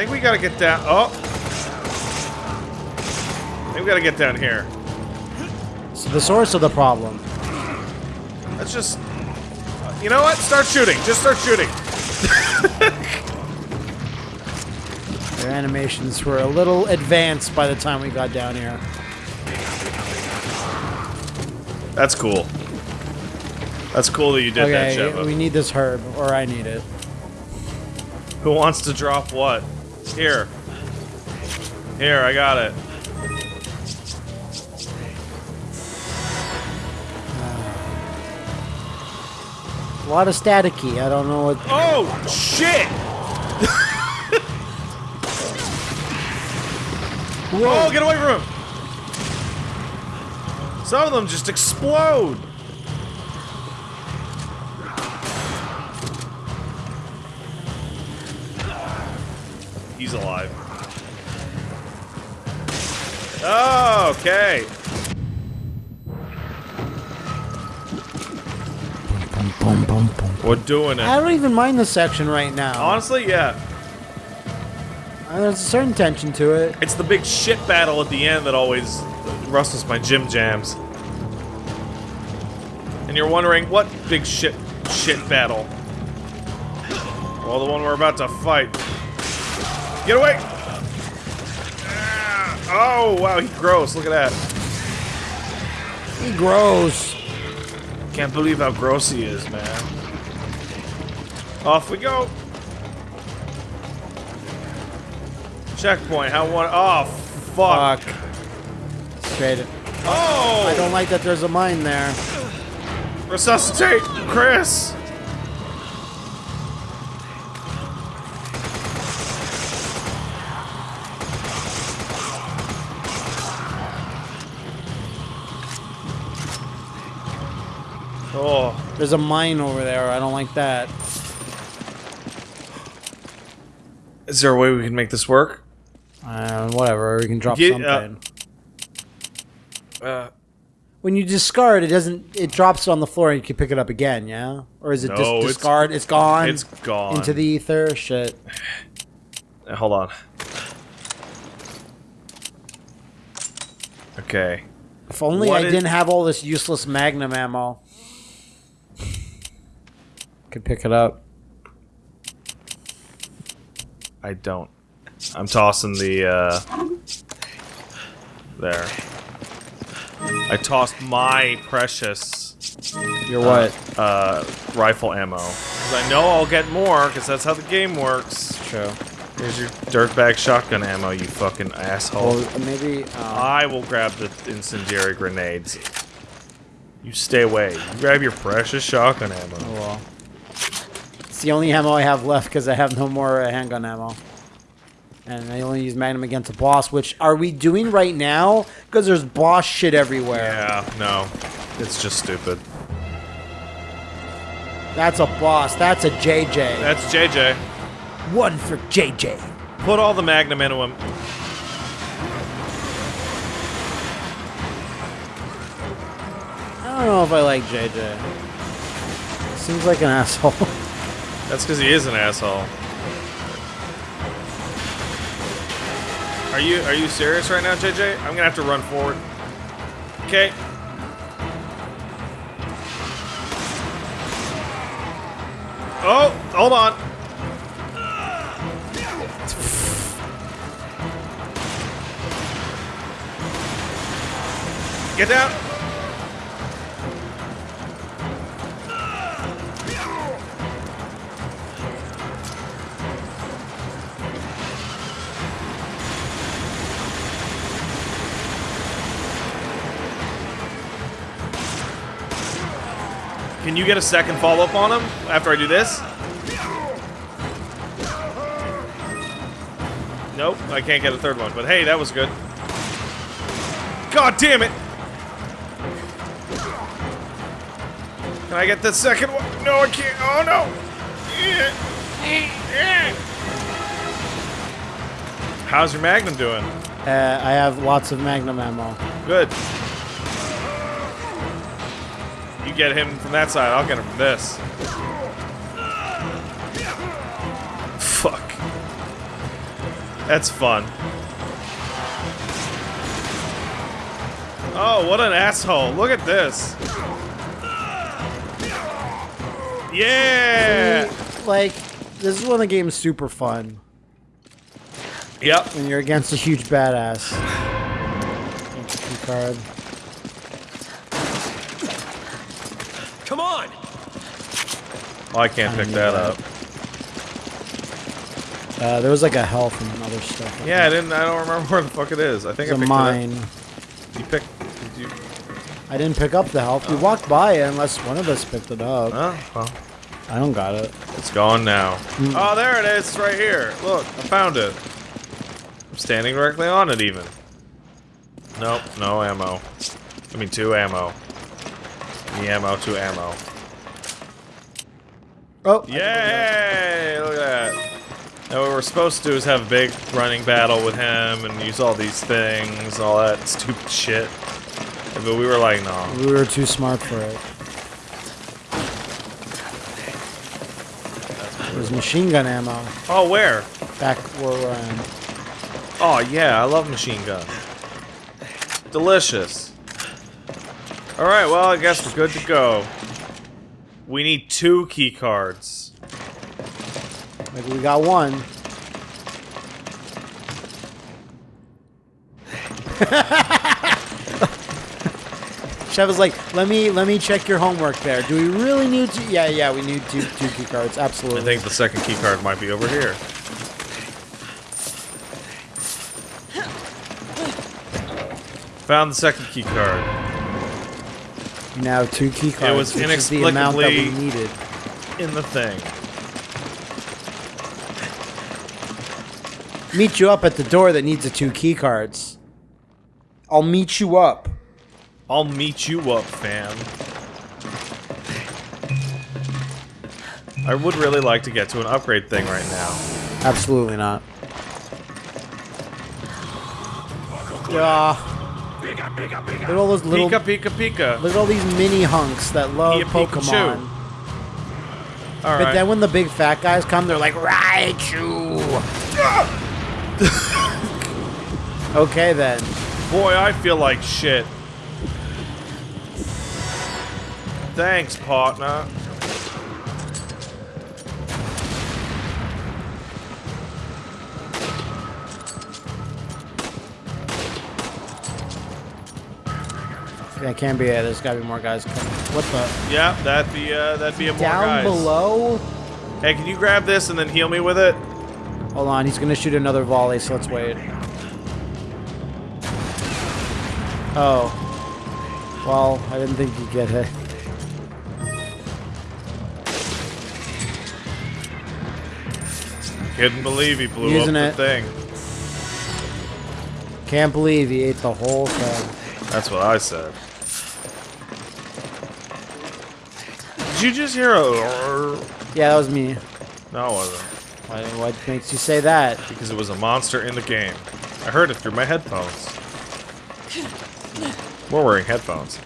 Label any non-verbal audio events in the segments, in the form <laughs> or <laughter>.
think we gotta get down. Oh! I think we gotta get down here. So the source of the problem. Let's just. You know what? Start shooting. Just start shooting. <laughs> Their animations were a little advanced by the time we got down here. That's cool. That's cool that you did that, Okay, Sheva. we need this herb, or I need it. Who wants to drop what? Here. Here, I got it. A lot of staticky. I don't know what. Oh, shit! Whoa, oh, get away from him! Some of them just explode! He's alive. Oh, okay. Boom, boom, boom. We're doing it. I don't even mind this section right now. Honestly, yeah. Uh, There's a certain tension to it. It's the big shit battle at the end that always rustles my gym jams. And you're wondering, what big shit shit battle? Well, the one we're about to fight. Get away! Oh, wow, he's gross. Look at that. He grows. Can't believe how gross he is, man. Off we go. Checkpoint. How one? Oh, fuck. Fuck. Straight it. Oh! I don't like that there's a mine there. Resuscitate, Chris! Oh, There's a mine over there. I don't like that. is there a way we can make this work? Uh, whatever. We can drop Yeah, uh, something. Uh, when you discard, it doesn't. It drops on the floor. and You can pick it up again. Yeah, or is it No, just it's- discard? It's gone. it's gone. into the ether. Shit. Uh, Hold on. Okay. If only What I didn't have all this useless magnum ammo. Could pick it up. I don't. I'm tossing the, uh... There. I tossed my precious, You're what? uh, rifle ammo. 'Cause I know I'll get more, because that's how the game works. True. Here's your dirtbag shotgun ammo, you fucking asshole. Well, maybe. Um, I will grab the incendiary grenades. You stay away. You grab your precious shotgun ammo. oh well. It's the only ammo I have left because I have no more uh, handgun ammo. And I only use magnum against a boss, which are we doing right now? Because there's boss shit everywhere. Yeah, no. It's just stupid. That's a boss. That's a JJ. That's JJ. One for JJ. Put all the magnum into him. I don't know if I like JJ. Seems like an <laughs> asshole. That's because he is an asshole. Are you are you serious right now, JJ? I'm gonna have to run forward. Okay. Oh, hold on. Get down. You get a second follow up on him after I do this? Nope, I can't get a third one, but hey, that was good. God damn it! Can I get the second one? No, I can't. Oh no! How's your Magnum doing? Uh, I have lots of magnum ammo. Good. You get him from that side, I'll get him from this. Fuck. That's fun. Oh, what an asshole. Look at this. Yeah! Like, this is when the game is super fun. Yep. When you're against a huge badass. Card. Come on! Oh, I can't pick that up. Uh, there was like a health and other stuff. Yeah, I didn't. I don't remember <laughs> where the fuck it is. I think It's I a mine. it up. You picked. Did you? I didn't pick up the health. We walked by it unless one of us picked it up. Oh, well, I don't got it. it's gone now. Hmm. Oh, there it is. It's right here. Look, I found it. I'm standing directly on it, even. Nope, no ammo. I mean, two ammo. The ammo, two ammo. Oh, Yay! Look at that. Now what we're supposed to do is have a big running battle with him and use all these things, all that stupid shit. But we were like, no. we were too smart for it. There's machine gun ammo Oh, where? back where we're. Oh, yeah, I love machine gun. Delicious. Alright, well, I guess we're good to go. We need two key cards. Like we got one. <laughs> Chev is like, let me let me check your homework there. Do we really need to? Yeah, yeah, we need two two key cards. Absolutely. I think the second key card might be over here. Found the second key card. Now two key cards. was which is the amount that we inexplicably- needed. In the thing. Meet you up at the door that needs the two key cards. I'll meet you up. I'll meet you up, fam. I would really like to get to an upgrade thing right now. Absolutely not. Yeah. Look at all those little. Pika, pika, pika. Look at all these mini hunks that love Pika, Pikachu. Pokemon. All But right. then when the big fat guys come, they're like, Raichu! <laughs> okay then. Boy, I feel like shit. Thanks, partner. Yeah, can't be it. There's gotta be more guys coming. What the? Yeah, that'd be uh, that'd be a more Down guys. below? Hey, can you grab this and then heal me with it? Hold on, he's gonna shoot another volley, so let's wait. Oh. Well, I didn't think you'd get hit. Couldn't believe he blew Using up the it. thing. Can't believe he ate the whole thing. That's what I said. Did you just hear a? Yeah, that was me. No, it wasn't. Why, what makes you say that? Because it was a monster in the game. I heard it through my headphones. We're wearing headphones.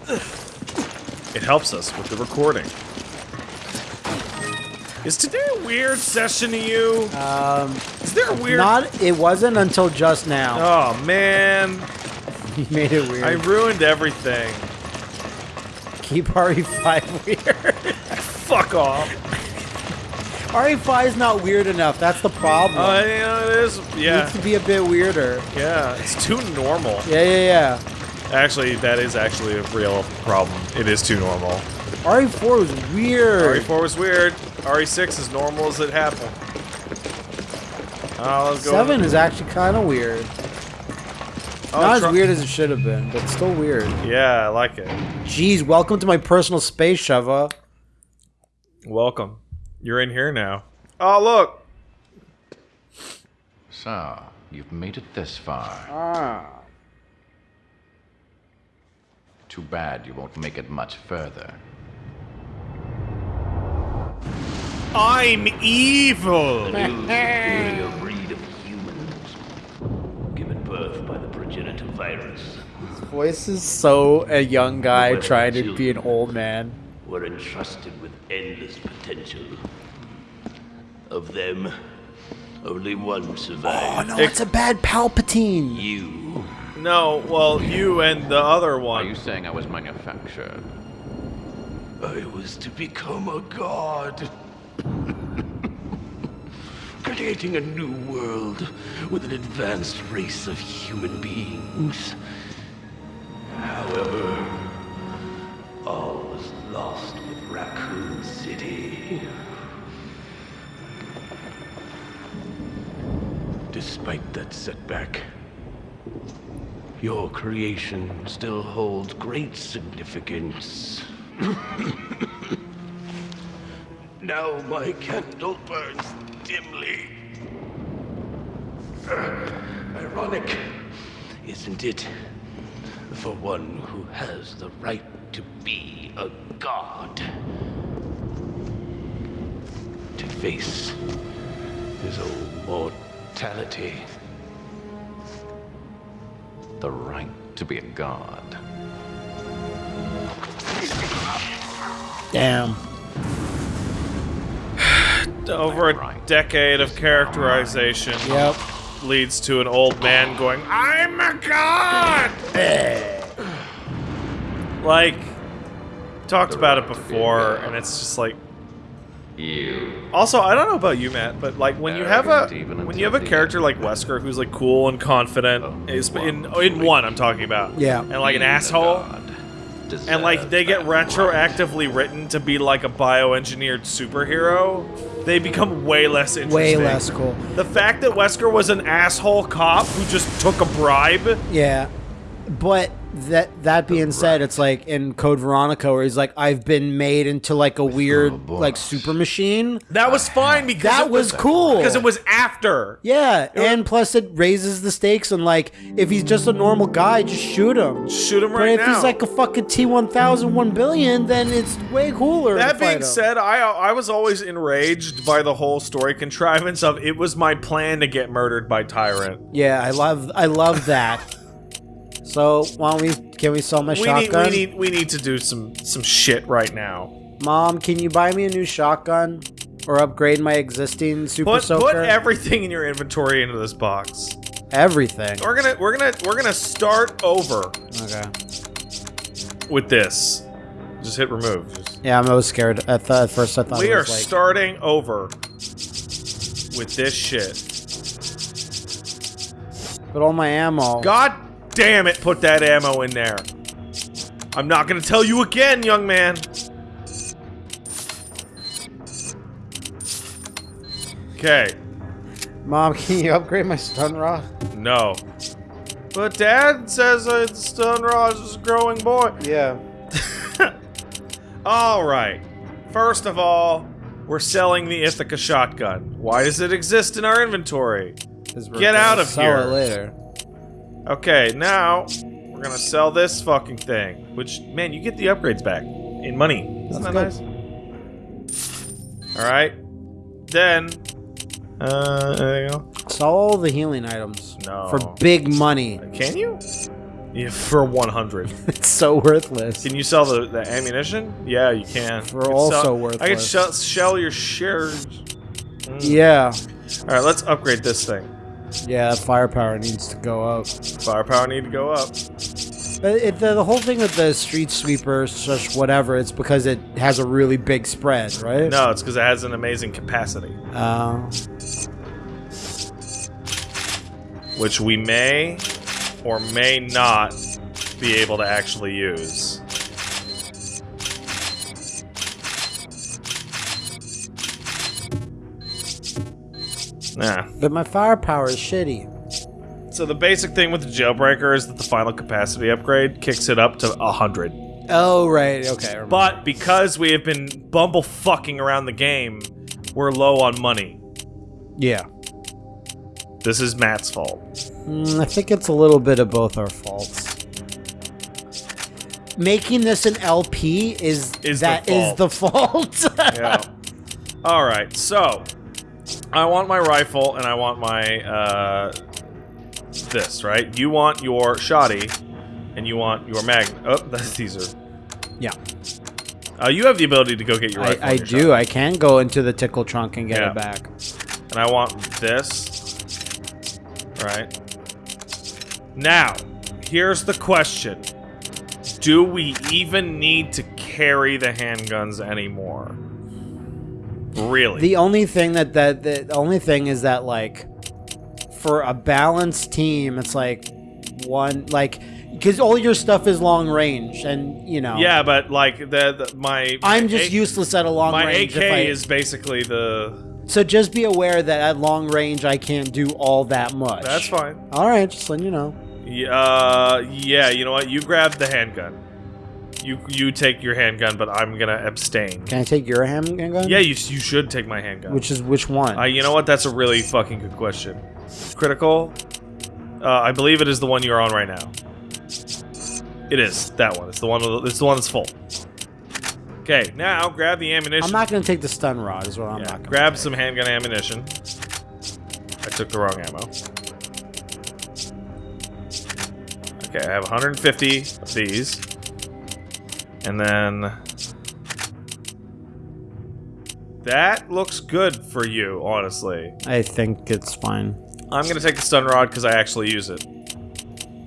It helps us with the recording. Is today a weird session to you? Um, Is there a weird? not. It wasn't until just now. Oh man, <laughs> He made it weird. I ruined everything. Keep RE5 weird. Fuck off. RE5 is not weird enough. That's the problem. Uh, know, it is. it needs to be a bit weirder. yeah. It's too normal. Yeah, yeah, yeah. Actually, that is actually a real problem. It is too normal. RE4 was weird. RE4 was weird. RE6 is normal as it happened. Uh. Seven is actually kind of weird. Oh, Not as weird as it should have been, but still weird. Yeah, I like it. Jeez, welcome to my personal space, Sheva. Welcome. You're in here now. Oh, look. So, you've made it this far. Ah. Too bad you won't make it much further. I'm evil. superior breed of humans, given birth by the progenitor virus, Voice is so a young guy trying to be an old man. were entrusted with endless potential. Of them, Only one survived. Oh no, it's a bad Palpatine. You. No, well, you and the other one. Are one. you saying I was manufactured? I was to become a god. <laughs> Creating a new world with an advanced race of human beings. However, all was lost with Raccoon City. Despite that setback, your creation still holds great significance. <coughs> now my candle burns dimly. Ironic, isn't it? For one who has the right to be a god. To face his own mortality. The right to be a god. Damn. <sighs> Over a decade of characterization Yep. Leads to an old man going, I'm a god! like, talked about it before, and it's just like. You. Also, I don't know about you, Matt, but like when you have a when you have a character like Wesker who's like cool and confident, Oh, is in in one I'm talking about, Yeah. and like an asshole, and like they get retroactively written to be like a bioengineered superhero, they become way less interesting. Way less cool. The fact that Wesker was an asshole cop who just took a bribe. Yeah. But that that being said, it's like in Code Veronica where he's like, I've been made into like a weird like super machine. That was fine because That it was cool. because it was after. Yeah, and plus it raises the stakes and like if he's just a normal guy, just shoot him. Shoot him But right if now. he's like a fucking T one thousand one billion, then it's way cooler. That to fight being said, I I was always enraged by the whole story contrivance of it was my plan to get murdered by Tyrant. yeah, I love I love that. So why don't we can we sell my We need, shotgun? we need we need to do some some shit right now. Mom, can you buy me a new shotgun or upgrade my existing super Put soaker? put everything in your inventory into this box. Everything. We're gonna we're gonna we're gonna start over Okay. with this. Just hit remove. Just- Yeah, I'm always scared. At, th- at first, I thought we are like, starting over with this shit. but all my ammo. God damn it, put that ammo in there. I'm not gonna tell you again, young man. Okay, Mom, can you upgrade my stun rod? no. But Dad says uh, Stun Raj is a growing boy. Yeah. <laughs> Alright. First of all, we're selling the Ithaca shotgun. Why does it exist in our inventory? Get out of sell here. it later. Okay, now we're gonna sell this fucking thing. Which, man, you get the upgrades back in money. Isn't That's that nice? All right. Then, uh, there you go. Sell all the healing items. No. For big money. Can you? Yeah, for 100. <laughs> It's so worthless. Can you sell the, the ammunition? Yeah, you can. Could also sell, I can could shell, shell your shares. Yeah. All right, let's upgrade this thing. Yeah, that firepower needs to go up. Firepower need to go up. But it, the, the whole thing with the street sweeper, such whatever, it's because it has a really big spread, right? No, it's because it has an amazing capacity, Uh, which we may or may not be able to actually use. Nah. but my firepower is shitty. So the basic thing with the jailbreaker is that the final capacity upgrade kicks it up to 100. Oh, right. Okay. But because we have been bumble fucking around the game, we're low on money. yeah. This is Matt's fault. Mm, I think it's a little bit of both our faults. Making this an LP is Is the that is fault. the <laughs> fault. Yeah. All right. So, I want my rifle and I want my uh this, right? You want your shoddy and you want your mag. Oh, <laughs> these are yeah, Uh, you have the ability to go get your I, rifle. I your do. I can go into the tickle trunk and get Yeah. it back. And I want this. Right. Now, here's the question. Do we even need to carry the handguns anymore? Really? The only thing that that the only thing is that like for a balanced team, it's like one like because all your stuff is long range, and you know. yeah, but like the, the my I'm just A- useless at a long My range. AK if I, is basically the. so just be aware that at long range I can't do all that much. That's fine. All right, just letting you know. Yeah, uh, yeah. You know what? You grab the handgun. You you take your handgun, but I'm gonna abstain. Can I take your handgun? Yeah, you you should take my handgun. Which is which one? Uh, you know what? That's a really fucking good question. Critical. Uh, I believe it is the one you're on right now. It is that one. It's the one. the- It's the one that's full. Okay, now grab the ammunition. I'm not gonna take the stun rod. Is what I'm Yeah, not gonna. grab some handgun ammunition. I took the wrong ammo. Okay, I have 150 of these. And then... That looks good for you, honestly. I think it's fine. I'm gonna take the stun rod because I actually use it.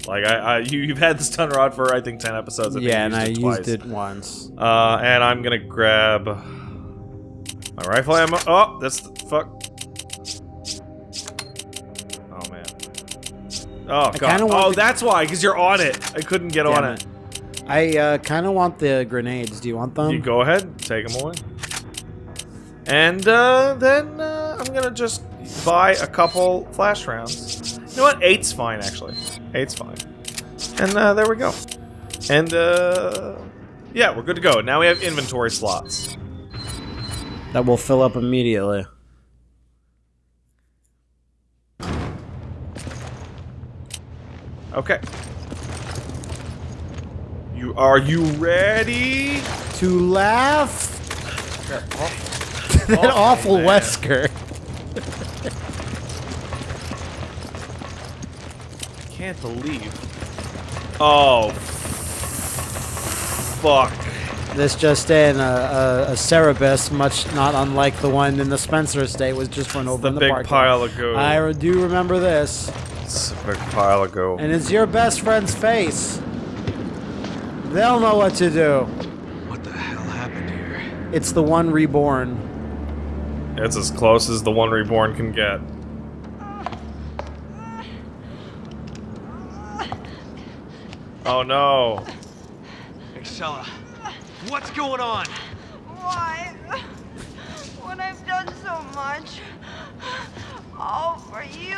Like, I, I you, you've had the stun rod for, I think, 10 episodes. I yeah, and I it used it once. Uh, and I'm gonna grab my rifle ammo. Oh, that's the fuck. Oh man. Oh god. Oh, that's why, because you're on it. I couldn't get on Damn it. I uh, kind of want the grenades. Do you want them? You go ahead, take them away. And uh, then uh, I'm gonna just buy a couple flash rounds. You know what? Eight's fine, actually. Eight's fine. And uh, there we go. And uh, yeah, we're good to go. Now we have inventory slots. That will fill up immediately. Okay. You are you ready? To laugh. that awful man. Wesker. Can't believe. Oh. Fuck. This just in, uh, a, a Cerberus, much not unlike the one in the Spencer estate, was just run over The in the big parking pile of goo. I do remember this, It's a big pile of goo. and it's your best friend's face. They'll know what to do. What the hell happened here? It's the one reborn. It's as close as the one reborn can get. Oh no. Excella, what's going on? Why? When I've done so much. All for you.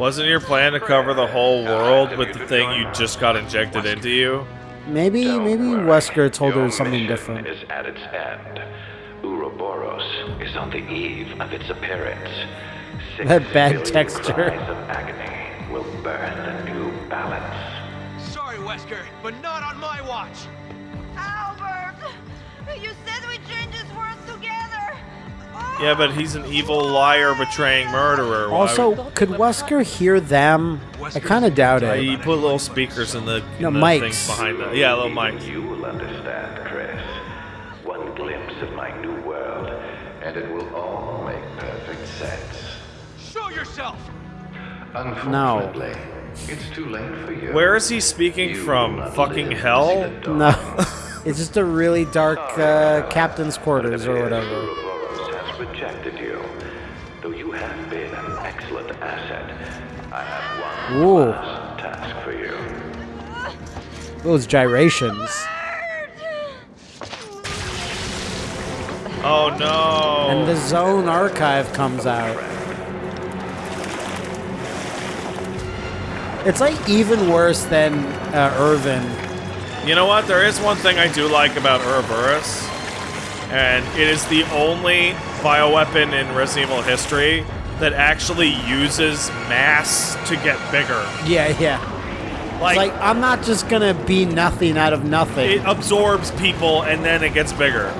Wasn't your plan to cover the whole world with the thing you just got injected into you? Maybe, Don't maybe worry. Wesker told her something different. is at its end. Ouroboros is on the eve of its appearance. Six That bad texture. cries of agony will burn a new balance. Sorry, Wesker, but not on my watch. Albert! You said we change Yeah, but he's an evil liar, betraying murderer. Also, would- could Wesker hear them? I kind of doubt it. he put little speakers in the, in No, the mics. things behind the yeah, little mics. You will understand, Chris. One glimpse of my new world, and it will all make perfect sense. Show yourself. Unfortunately, it's too late for you. Where is he speaking You from? Fucking hell? see the dawn. No, <laughs> it's just a really dark uh, captain's quarters or whatever. Ouroboros you. Though you have been an excellent asset, I have one Ooh. last task for you. Those gyrations. Oh no! And the Zone Archive comes out. It's like even worse than uh, Irving. You know what? There is one thing I do like about Ouroboros, and it is the only bioweapon in Resident Evil history that actually uses mass to get bigger. Yeah, yeah. Like, like I'm not just gonna be nothing out of nothing. it absorbs people and then it gets bigger.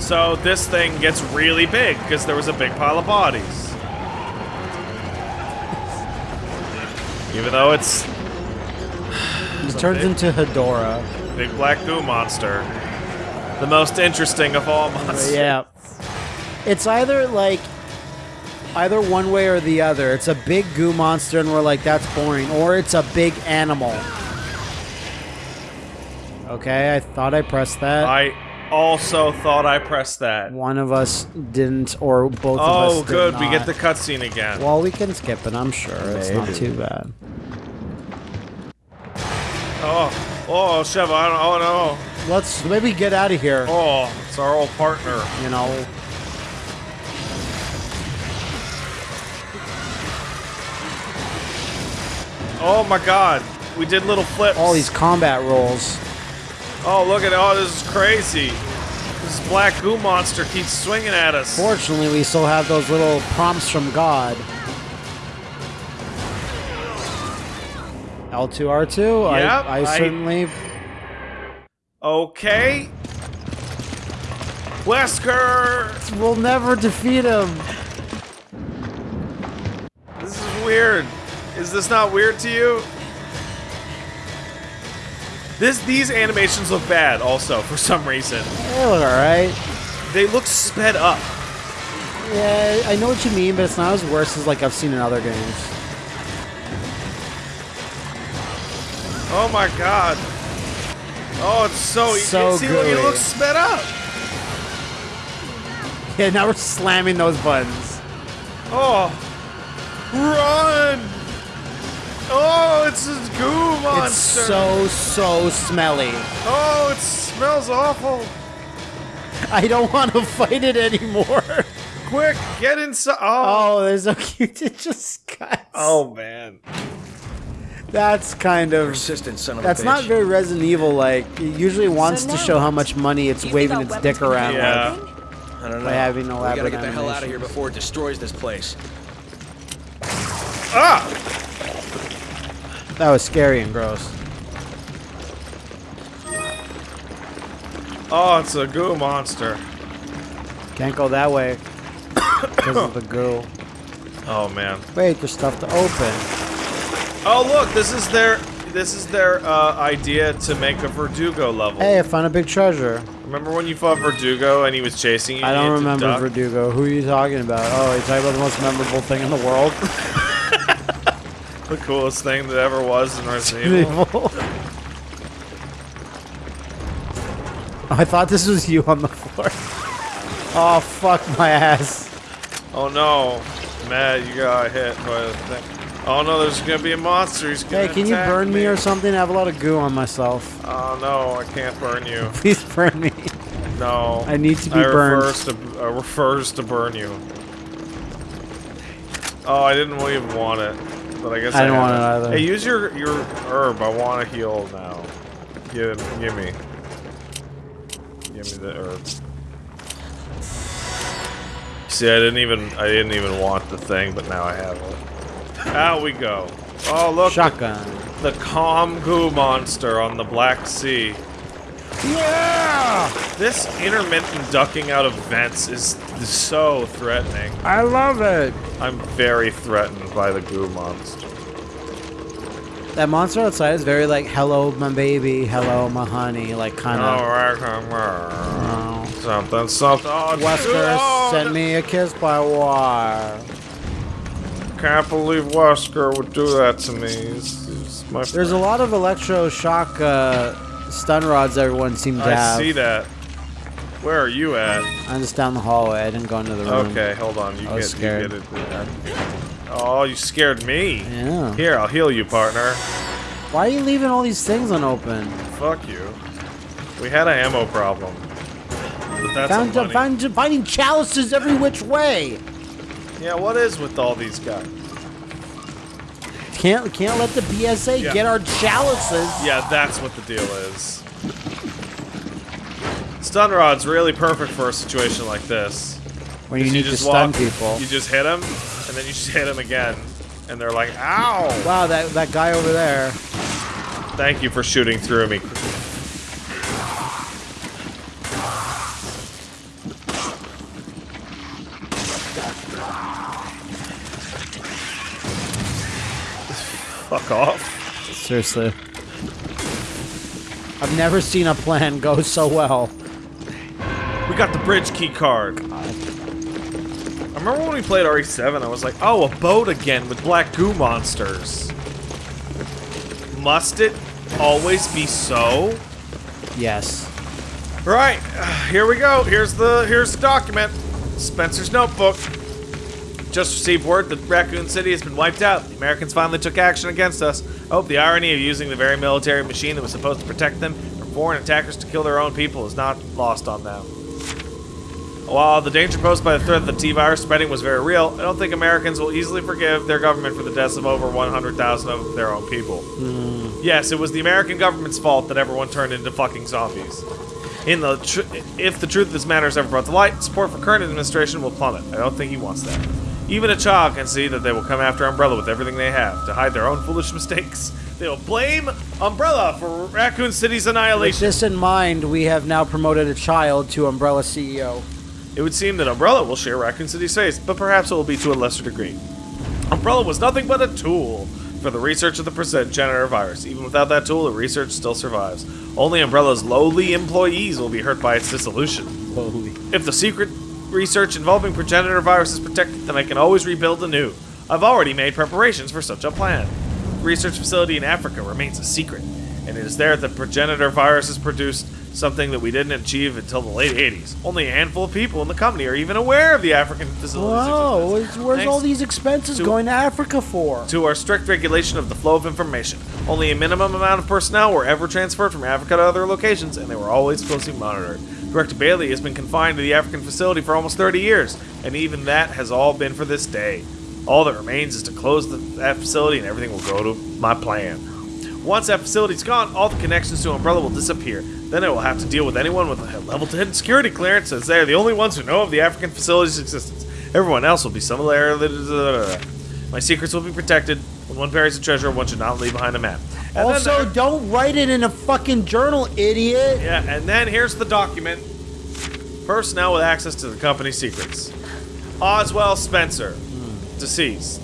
So this thing gets really big because there was a big pile of bodies. <laughs> Even though it's He turns into Hedorah. big black goo monster, the most interesting of all monsters. Yeah. It's either like either one way or the other. It's a big goo monster and we're like that's boring or it's a big animal. Okay, I thought I pressed that. I also thought I pressed that. One of us didn't or both of us did. Oh, did good. We get the cutscene again. Well, we can skip it. I'm sure it's not too bad. Oh, oh, Sheva, I don't, oh Let's maybe get out of here. Oh, it's our old partner. You know, Oh my god. We did little flips. all these combat rolls. Oh, look at Oh, this is crazy. This black goo monster keeps swinging at us. Fortunately, we still have those little prompts from God. L2 R2. Yep, I, I I- certainly. Okay. Wesker! We'll never defeat him. This is weird. Is this not weird to you? This these animations look bad also <laughs> for some reason. They look alright. They look sped up. Yeah, I know what you mean, but it's not as worse as like I've seen in other games. Oh my god. Oh, it's so So see, look, it gooey. looks sped up. Yeah, now we're slamming those buttons. Oh, run! Oh, it's a goo monster. It's so so smelly. Oh, it smells awful. I don't want to <laughs> fight it anymore. Quick, get inside. Oh, Oh, there's so cute. It just cuts. oh man. That's kind of. Persistent son of That's a bitch. not very Resident Evil like. It usually wants to show how much money it's waving its dick weapons around. can Yeah. handle anything? I don't know. by having we elaborate gotta get the hell out of here before it destroys this place. Ah! That was scary and gross. Oh, it's a goo monster. Can't go that way <coughs> because of the goo. Oh man. Wait, there's stuff to open. Oh look, this is their this is their uh, idea to make a Verdugo level. Hey, I found a big treasure. Remember when you fought Verdugo and he was chasing you? I don't remember duck? Verdugo. Who are you talking about? Oh, you're talking about the most memorable thing in the world? <laughs> <laughs> The coolest thing that ever was in Resident Evil. I thought this was you on the floor. Oh, fuck my ass. Oh no, Matt, you got hit by the thing. Oh no, there's gonna be a monster. He's gonna Hey, can you burn me or something? I have a lot of goo on myself. Oh no, I can't burn you. <laughs> Please burn me. No. I need to be I burned. Refers to, uh, refers to burn you. Oh, I didn't even want it, but I guess I I, don't want it either. Hey, use your your herb. I want to heal now. Give give me. Give me the herb. See, I didn't even I didn't even want the thing, but now I have it. Out we go. Oh look, Shotgun. the calm goo monster on the Black Sea. Yeah! This intermittent ducking out of vents is so threatening. I love it. I'm very threatened by the goo monster. That monster outside is very like, hello, my baby, hello, my honey, like kind of. Oh, something, something. Oh, Wesker oh, sent me a kiss by wire. Can't believe Wesker would do that to me. He's, he's my There's a lot of electroshock uh, stun rods everyone seems to have. I see that. Where are you at? I'm just down the hallway. I didn't go into the room. Okay, hold on. You I get, scared. you get it. Oh, you scared me. Yeah. Here, I'll heal you, partner. Why are you leaving all these things unopened? Fuck you. We had an ammo problem. But that's Found, money. finding chalices every which way. Yeah, what is with all these guys? Can't can't let the BSAA Yeah. get our chalices. Yeah, that's what the deal is. Stun rod's really perfect for a situation like this. When you 'Cause need to just stun walk- people. You just hit them, and then you just hit them again, and they're like, "Ow!" Wow, that that guy over there. Thank you for shooting through me. Fuck off. Seriously. I've never seen a plan go so well. We got the bridge key card. I remember when we played RE7, I was like, oh, a boat again with black goo monsters. Must it always be so? Yes. Right, <sighs> here we go. Here's the here's the document. Spencer's notebook. Just received word that Raccoon City has been wiped out. The Americans finally took action against us. I hope the irony of using the very military machine that was supposed to protect them from foreign attackers to kill their own people is not lost on them. While the danger posed by the threat of the T-virus spreading was very real, I don't think Americans will easily forgive their government for the deaths of over 100,000 of their own people. Hmm. Yes, it was the American government's fault that everyone turned into fucking zombies. In the tr- if the truth of this matter is ever brought to light, support for current administration will plummet. I don't think he wants that. Even a child can see that they will come after Umbrella with everything they have to hide their own foolish mistakes. They will blame Umbrella for Raccoon City's annihilation. With this in mind, we have now promoted a child to Umbrella CEO. It would seem that Umbrella will share Raccoon City's face, but perhaps it will be to a lesser degree. Umbrella was nothing but a tool for the research of the progenitor virus. Even without that tool, the research still survives. Only Umbrella's lowly employees will be hurt by its dissolution. Holy. If the secret research involving progenitor viruses protected, then I can always rebuild anew. I've already made preparations for such a plan. Research facility in Africa remains a secret, and it is there that progenitor virus is produced, something that we didn't achieve until the late 80s. Only a handful of people in the company are even aware of the African facility's Whoa, existence. where's, where's all these expenses to- going to Africa for? to our strict regulation of the flow of information. Only a minimum amount of personnel were ever transferred from Africa to other locations, and they were always closely monitored. Director Bailey has been confined to the African facility for almost 30 years, and even that has all been for this day. All that remains is to close the, that facility, and everything will go to my plan. Once that facility's gone, all the connections to Umbrella will disappear. Then I will have to deal with anyone with a level 10 security clearance, as they are the only ones who know of the African facility's existence. Everyone else will be similarly. My secrets will be protected. When one buries a treasure, one should not leave behind a map. And Also, don't write it in a fucking journal, idiot. yeah, and then here's the document. Personnel with access to the company's secrets. Oswell Spencer, deceased.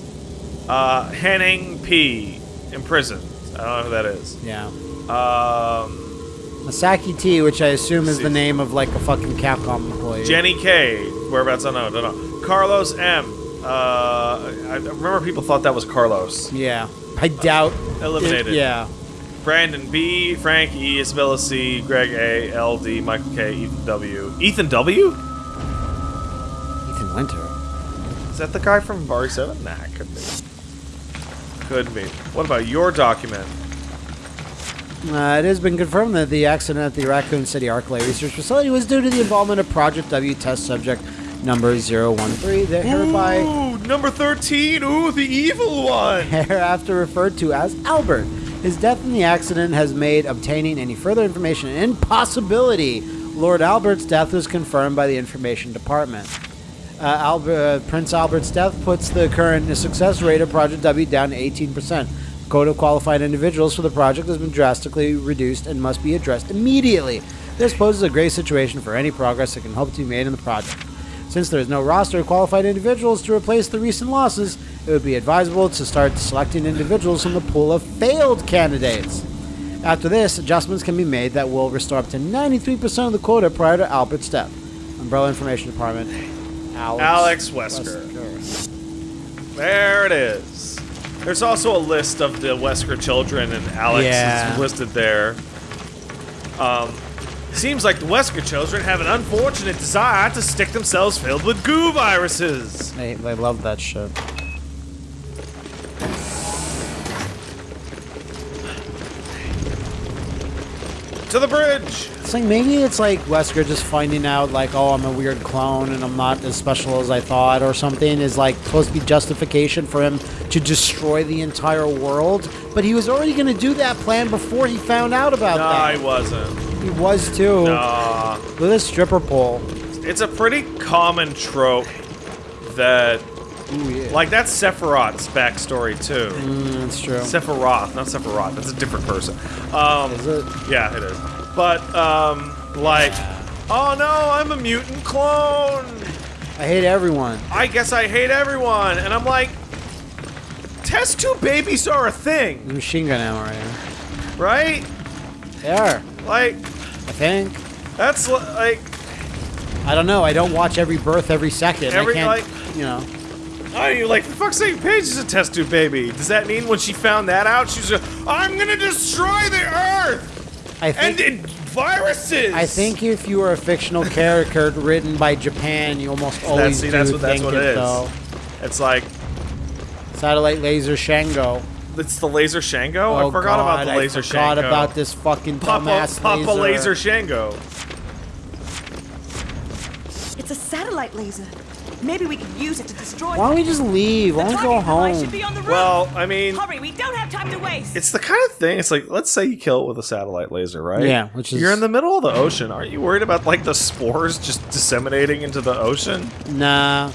Uh, Henning P, imprisoned. I don't know who that is. Yeah. Um, Masaki T, which I assume is the name of like a fucking Capcom employee. Jenny K, whereabouts? I don't know. Carlos M. Uh, I remember people thought that was Carlos. Yeah. I doubt. Eliminated. it- yeah. Brandon B, Frank E, Isabella C, Greg A, L D, Michael K, Ethan W. Ethan W? Ethan Winter. Is that the guy from Bar 7? Nah, it could be. Could be. What about your document? Uh, it has been confirmed that the accident at the Raccoon City Arklay Research Facility was due to the involvement of Project W test subject number 013. They're hereby Ooh, number 13. Ooh, the evil one. <laughs> hereafter referred to as Albert. His death in the accident has made obtaining any further information an impossibility. Lord Albert's death was confirmed by the Information Department. Uh, Albert, Prince Albert's death puts the current success rate of Project W down to 18%. The quota of qualified individuals for the project has been drastically reduced and must be addressed immediately. This poses a great situation for any progress that can hope to be made in the project. Since there is no roster of qualified individuals to replace the recent losses, it would be advisable to start selecting individuals from the pool of failed candidates. After this, adjustments can be made that will restore up to 93% of the quota prior to Albert's death. Umbrella Information Department. Alex, Alex Wesker. There it is. There's also a list of the Wesker children, and Alex Yeah. is listed there. Um, seems like the Wesker children have an unfortunate desire to stick themselves filled with goo viruses. They, they love that shit. To the bridge. It's like maybe it's like Wesker just finding out like, oh, I'm a weird clone and I'm not as special as I thought or something is like supposed to be justification for him to destroy the entire world. But he was already gonna do that plan before he found out about No, that. he wasn't. He was too. Nah. Look at this stripper pole. It's a pretty common trope that, Ooh, yeah. like, that's Sephiroth's backstory too. Mm, that's true. Sephiroth, not Sephiroth. That's a different person. Um, Is it? Yeah, it is. But um, like, oh no, I'm a mutant clone. I hate everyone. I guess I hate everyone, and I'm like, test tube babies are a thing, machine gun ammo right here. right? They are. Like, I think. that's like I don't know. I don't watch every birth every second. every I can't. like you know. Oh, you like, for fuck's sake, Paige is a test tube baby. Does that mean when she found that out, she's like, I'm gonna destroy the Earth I and think. it, viruses? I think if you were a fictional character <laughs> written by Japan, you almost always see, do that's what- that's think what it, it is. though. it's like Satellite laser Shango. it's the laser Shango. Oh I forgot about God, the laser I forgot Shango. about this fucking Papa, dumbass Papa laser. laser Shango. It's a satellite laser. Maybe we could use it to destroy. Why don't we just leave? Why The don't we go target device should home? be on the roof. Well, I mean, Hurry, we don't have time to waste. it's the kind of thing. It's like, let's say you kill it with a satellite laser, right? Yeah, which is- you're in the middle of the ocean. Aren't you worried about like the spores just disseminating into the ocean? Nah,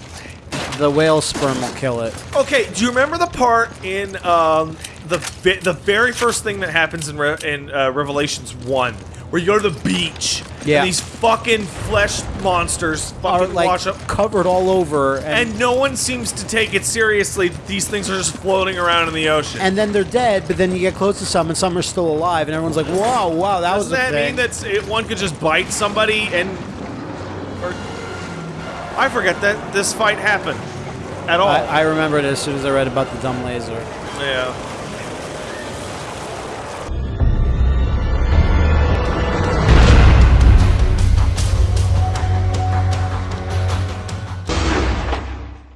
the whale sperm will kill it. Okay, do you remember the part in um, the the very first thing that happens in Re- in uh, Revelations one, where you go to the beach Yeah. and these fucking flesh monsters Are fucking like wash up, covered all over, and, and no one seems to take it seriously. These things are just floating around in the ocean. and then they're dead. But then you get close to some, and some are still alive, and everyone's like, "Wow, wow, that was Doesn't a that thing." mean that it, one could just bite somebody and? Or, I forget that this fight happened at all. I, I remembered it as soon as I read about the dumb laser. yeah.